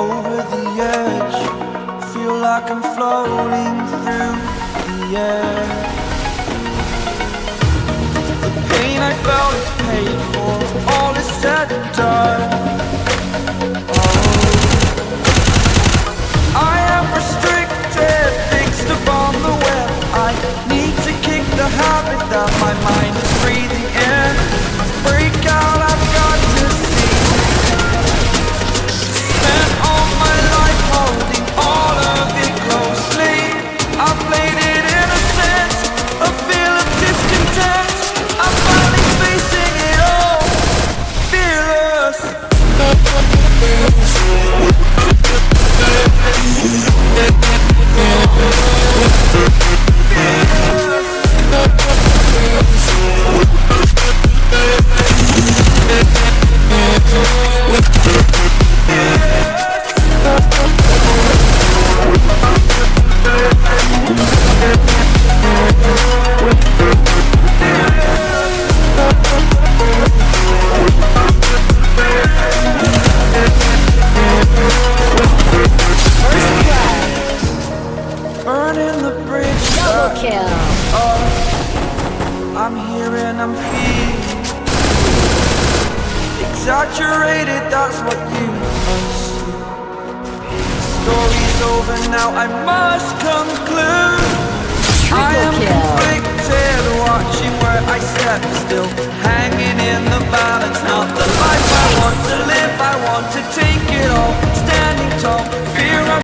over the edge. Feel like I'm floating through the air. The pain I felt is paid for. All is said and done. Oh. I am restricted, fixed upon the web. I need to kick the habit that my mind the bridge Double kill. I'm here and I'm feeling Exaggerated, that's what you assume Story's over now, I must conclude. I am kill. conflicted, watching where I step still. Hanging in the balance, not the life I want to live. I want to take it all, standing tall